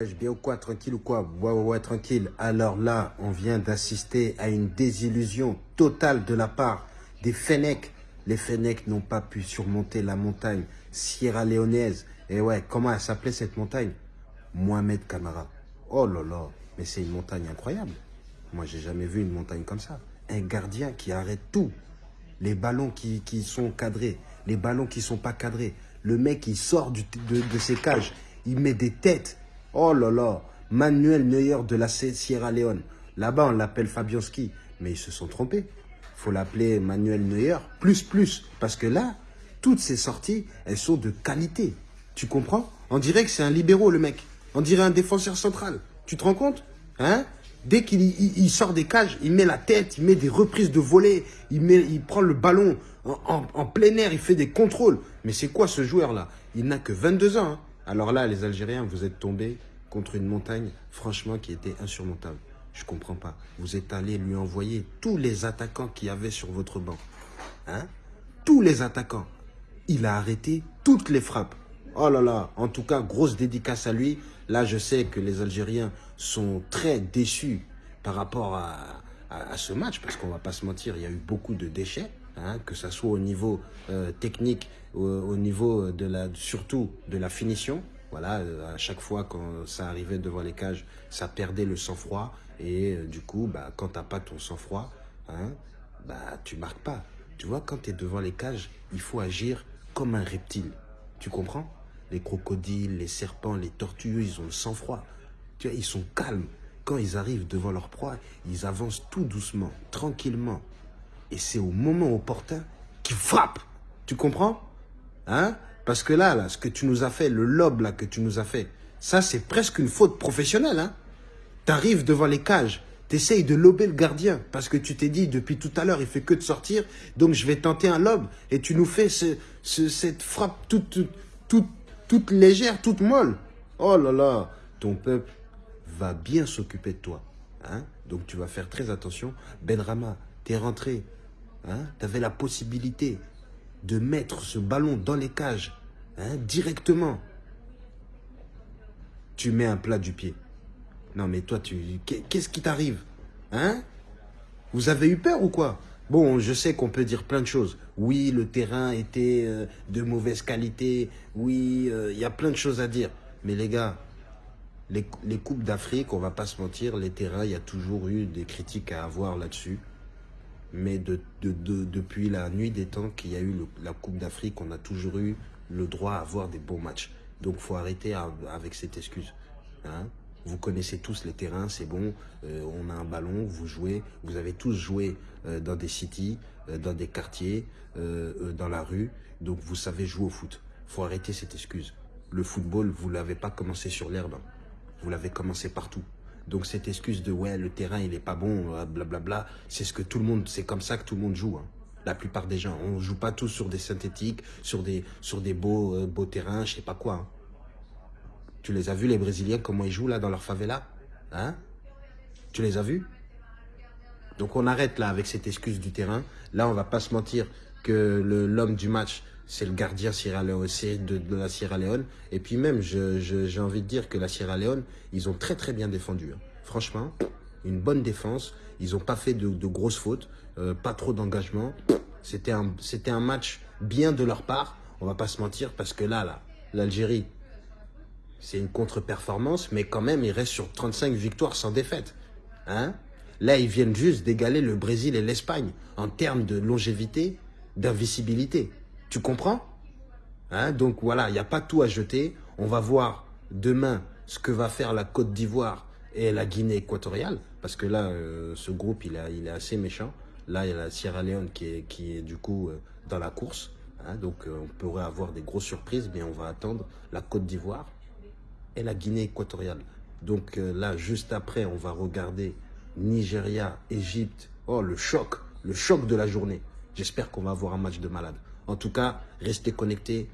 Bien ou quoi, tranquille ou quoi? Ouais, ouais, ouais, tranquille. Alors là, on vient d'assister à une désillusion totale de la part des Fennecs. Les Fennecs n'ont pas pu surmonter la montagne Sierra Leonaise. Et ouais, comment elle s'appelait cette montagne? Mohamed Camara. Oh là là, mais c'est une montagne incroyable. Moi, j'ai jamais vu une montagne comme ça. Un gardien qui arrête tout. Les ballons qui, sont cadrés, les ballons qui sont pas cadrés. Le mec, il sort de ses cages, il met des têtes. Oh là là, Manuel Neuer de la Sierra Leone. Là-bas, on l'appelle Fabianski, mais ils se sont trompés. faut l'appeler Manuel Neuer plus plus, parce que là, toutes ces sorties, elles sont de qualité. Tu comprends? On dirait que c'est un libéraux, le mec. On dirait un défenseur central. Tu te rends compte? Hein? Dès qu'il il, sort des cages, il met la tête, il met des reprises de volée, il, prend le ballon en, en, plein air, il fait des contrôles. Mais c'est quoi ce joueur-là? Il n'a que 22 ans. Hein alors là, les Algériens, vous êtes tombés contre une montagne, franchement, qui était insurmontable. Je comprends pas. Vous êtes allé lui envoyer tous les attaquants qu'il y avait sur votre banc. Hein? Tous les attaquants. Il a arrêté toutes les frappes. Oh là là, en tout cas, grosse dédicace à lui. Là, je sais que les Algériens sont très déçus par rapport à, ce match, parce qu'on va pas se mentir, il y a eu beaucoup de déchets, hein, que ce soit au niveau euh, technique, au, niveau de la, surtout de la finition. Voilà, euh, à chaque fois quand ça arrivait devant les cages, ça perdait le sang-froid. Et euh, du coup, bah, quand tu n'as pas ton sang-froid, hein, bah, tu marques pas. Tu vois, quand tu es devant les cages, il faut agir comme un reptile. Tu comprends? Les crocodiles, les serpents, les tortues, ils ont le sang-froid. Tu vois, ils sont calmes. Quand ils arrivent devant leur proie, ils avancent tout doucement, tranquillement. Et c'est au moment opportun qu'ils frappent. Tu comprends? Hein? Parce que là, là, ce que tu nous as fait, le lob là que tu nous as fait, ça c'est presque une faute professionnelle. Hein tu arrives devant les cages, tu essayes de lober le gardien parce que tu t'es dit depuis tout à l'heure, il fait que de sortir, donc je vais tenter un lob. Et tu nous fais ce, cette frappe toute, toute, toute légère, toute molle. Oh là là, ton peuple va bien s'occuper de toi. Hein donc tu vas faire très attention. Benrama, tu es rentré. Hein tu avais la possibilité de mettre ce ballon dans les cages hein, directement. Tu mets un plat du pied. Non mais toi, tu qu'est-ce qui t'arrive Hein? Vous avez eu peur ou quoi? Bon, je sais qu'on peut dire plein de choses. Oui, le terrain était euh, de mauvaise qualité. Oui, euh, il y a plein de choses à dire. Mais les gars, les, les Coupes d'Afrique, on va pas se mentir, les terrains, il y a toujours eu des critiques à avoir là-dessus. Mais de, de, depuis la nuit des temps qu'il y a eu la Coupe d'Afrique, on a toujours eu le droit à avoir des bons matchs. Donc, faut arrêter avec cette excuse. Hein vous connaissez tous les terrains, c'est bon, euh, on a un ballon, vous jouez, vous avez tous joué euh, dans des cities, euh, dans des quartiers, dans la rue, donc vous savez jouer au foot. faut arrêter cette excuse. Le football, vous l'avez pas commencé sur l'herbe, hein. vous l'avez commencé partout. Donc cette excuse de ouais, le terrain il est pas bon, blablabla, c'est ce que tout le monde, c'est comme ça que tout le monde joue. Hein. La plupart des gens, on joue pas tous sur des synthétiques, sur des, beaux, beaux terrains, je sais pas quoi. Hein. Tu les as vus, les Brésiliens, comment ils jouent là dans leur favela Hein? Tu les as vus? Donc on arrête là avec cette excuse du terrain. Là, on va pas se mentir que l'homme du match, c'est le gardien Sierra de, la Sierra Leone. Et puis même, j'ai envie de dire que la Sierra Leone, ils ont très très bien défendu. Hein. Franchement, une bonne défense. Ils n'ont pas fait de, grosses fautes, euh, pas trop d'engagement. C'était un, un match bien de leur part. On va pas se mentir parce que là, là, l'Algérie, c'est une contre-performance, mais quand même, ils restent sur 35 victoires sans défaite. Hein Là, ils viennent juste d'égaler le Brésil et l'Espagne en termes de longévité, d'invisibilité. Tu comprends? Hein? Donc voilà, il n'y a pas tout à jeter. On va voir demain ce que va faire la Côte d'Ivoire et la Guinée équatoriale. Parce que là, euh, ce groupe, il, est assez méchant. Là, il y a la Sierra Leone qui est, du coup euh, dans la course. Hein donc, euh, on pourrait avoir des grosses surprises, mais on va attendre la Côte d'Ivoire et la Guinée équatoriale. Donc là, juste après, on va regarder Nigeria, Égypte. Oh, le choc, le choc de la journée. J'espère qu'on va avoir un match de malade. En tout cas, restez connectés.